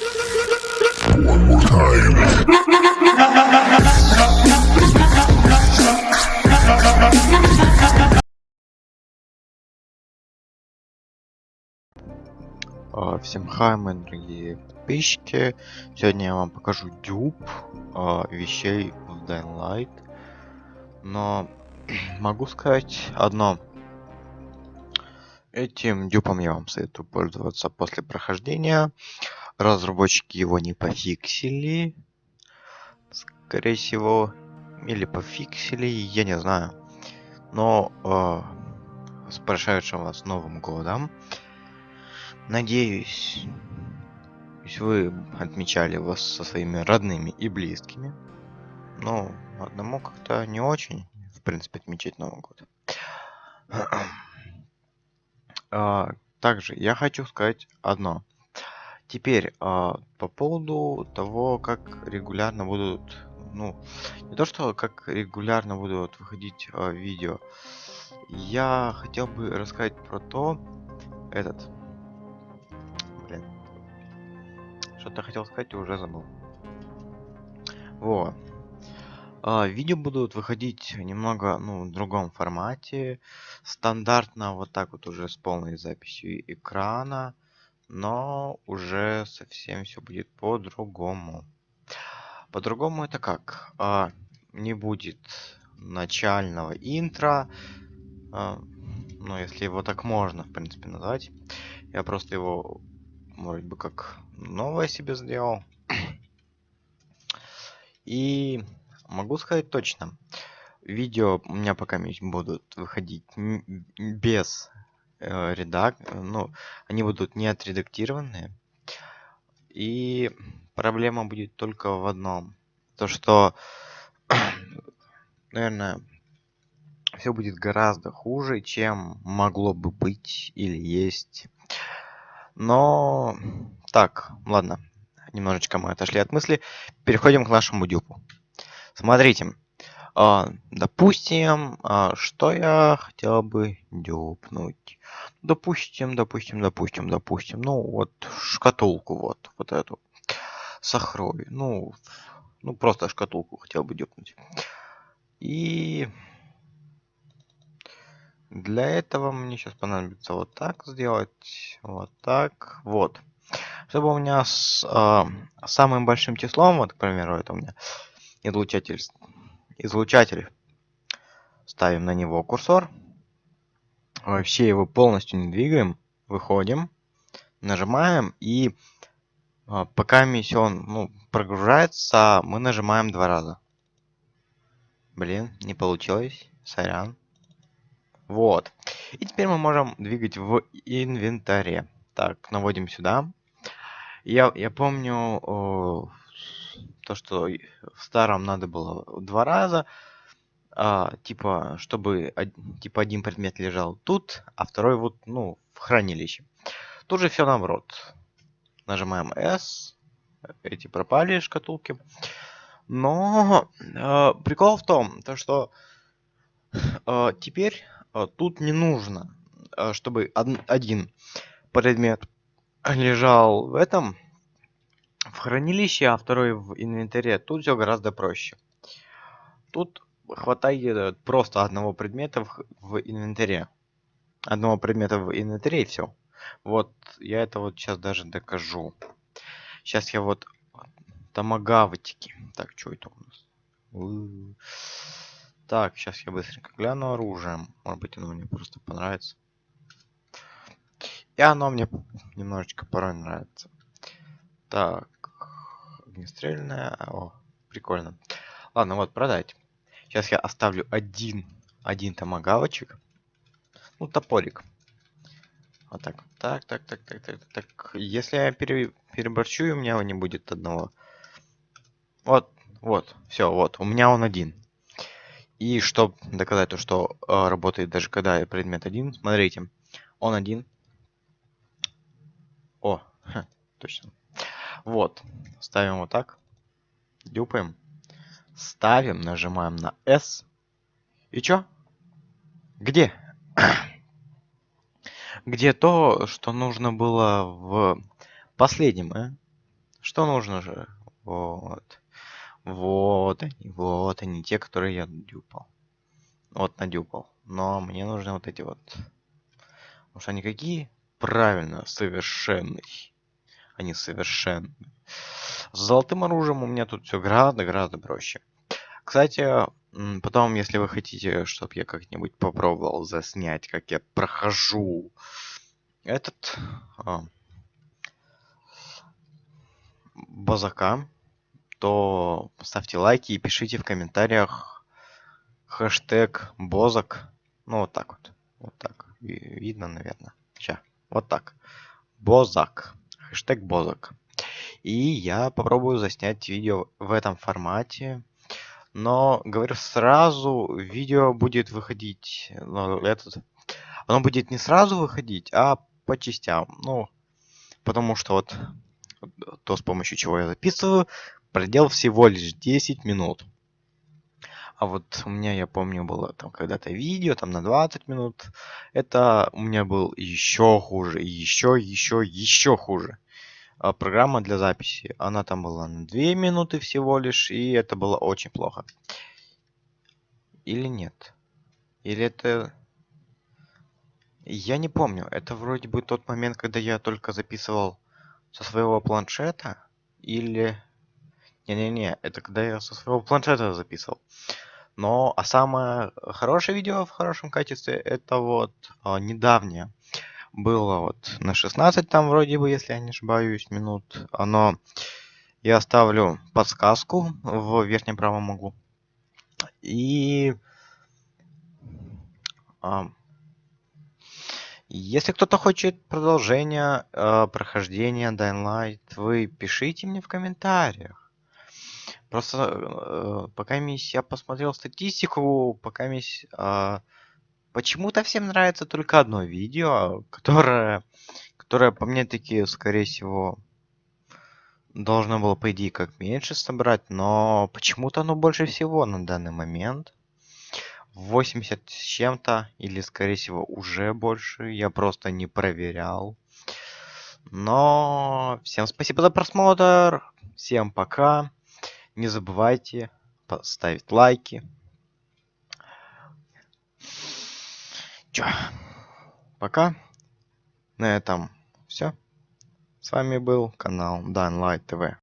А, Всем хай, мои дорогие подписчики. Сегодня я вам покажу дюб а, вещей в Dying Light. Но могу сказать одно. Этим дюпом я вам советую пользоваться после прохождения. Разработчики его не пофиксили. Скорее всего. Или пофиксили, я не знаю. Но э, с прошедшим вас Новым Годом. Надеюсь, вы отмечали вас со своими родными и близкими. Но одному как-то не очень, в принципе, отмечать Новый год. а, также я хочу сказать одно. Теперь а, по поводу того, как регулярно будут, ну, не то что как регулярно будут выходить а, видео. Я хотел бы рассказать про то, этот, Что-то хотел сказать и уже забыл. Вот. А, видео будут выходить немного, ну, в другом формате. Стандартно вот так вот уже с полной записью экрана. Но уже совсем все будет по-другому. По-другому это как? А, не будет начального интро. А, ну, если его так можно, в принципе, назвать. Я просто его вроде бы как новое себе сделал. И могу сказать точно, видео у меня пока будут выходить без э, редак, ну, они будут не отредактированные. И проблема будет только в одном, то что, наверное, все будет гораздо хуже, чем могло бы быть или есть но... Так, ладно. Немножечко мы отошли от мысли. Переходим к нашему дюпу. Смотрите. А, допустим, а, что я хотел бы дюпнуть. Допустим, допустим, допустим, допустим. Ну, вот шкатулку вот, вот эту. Сахрой. Ну, ну, просто шкатулку хотел бы дюпнуть. И для этого мне сейчас понадобится вот так сделать, вот так, вот. Чтобы у меня с э, самым большим числом, вот, к примеру, это у меня излучатель, излучатель. Ставим на него курсор. Вообще его полностью не двигаем. Выходим, нажимаем и э, пока миссион ну, прогружается, мы нажимаем два раза. Блин, не получилось. Сорян. Вот. И теперь мы можем двигать в инвентаре. Так, наводим сюда. Я, я помню то, что в старом надо было два раза. А, типа, чтобы типа один предмет лежал тут, а второй вот, ну, в хранилище. Тут же все наоборот. Нажимаем S. Эти пропали шкатулки. Но э, прикол в том, то, что э, теперь а, тут не нужно, а, чтобы один предмет лежал в этом в хранилище, а второй в инвентаре. Тут все гораздо проще. Тут хватает просто одного предмета в, в инвентаре. Одного предмета в инвентаре и все. Вот я это вот сейчас даже докажу. Сейчас я вот томагавтики. Так, что это у нас? Так, сейчас я быстренько гляну оружие. Может быть, оно мне просто понравится. И оно мне немножечко порой нравится. Так, огнестрельное. О, прикольно. Ладно, вот, продать. Сейчас я оставлю один, один томагавочек. Ну, топорик. Вот так, так, так, так, так, так, так. Если я пере, переборчу, у меня не будет одного. Вот, вот, все, вот, у меня он один. И чтобы доказать то, что э, работает даже когда предмет один, смотрите, он один. О, ха, точно. Вот, ставим вот так, дюпаем, ставим, нажимаем на S. И чё? Где? Где то, что нужно было в последнем, э? Что нужно же? Вот. Вот они, вот они, те, которые я дюпал. Вот надюпал. Но мне нужны вот эти вот. Потому что они какие? Правильно, совершенный. Они совершенны. С золотым оружием у меня тут все гораздо-гораздо проще. Кстати, потом, если вы хотите, чтобы я как-нибудь попробовал заснять, как я прохожу этот а, базака, то ставьте лайки и пишите в комментариях хэштег бозак. Ну, вот так вот. Вот так. Видно, наверное. Сейчас. Вот так. Бозак. Хэштег бозак. И я попробую заснять видео в этом формате. Но, говорю сразу, видео будет выходить... Ну, этот, оно будет не сразу выходить, а по частям. Ну, потому что вот то, с помощью чего я записываю, Предел всего лишь 10 минут. А вот у меня, я помню, было там когда-то видео, там на 20 минут. Это у меня был еще хуже, еще, еще, еще хуже. А программа для записи, она там была на 2 минуты всего лишь, и это было очень плохо. Или нет? Или это... Я не помню. Это вроде бы тот момент, когда я только записывал со своего планшета. Или не-не-не, это когда я со своего планшета записывал. Но, а самое хорошее видео в хорошем качестве, это вот а, недавнее. Было вот на 16 там вроде бы, если я не ошибаюсь, минут. Оно, я оставлю подсказку в верхнем правом углу. И... А, если кто-то хочет продолжения э, прохождения Dying Light, вы пишите мне в комментариях. Просто э, пока я посмотрел статистику, пока э, почему-то всем нравится только одно видео, которое, которое по мне таки, скорее всего, должно было, по идее, как меньше собрать, но почему-то оно больше всего на данный момент. 80 с чем-то, или, скорее всего, уже больше. Я просто не проверял. Но всем спасибо за просмотр. Всем пока. Не забывайте поставить лайки. Чё? Пока. На этом все. С вами был канал Данлайт ТВ.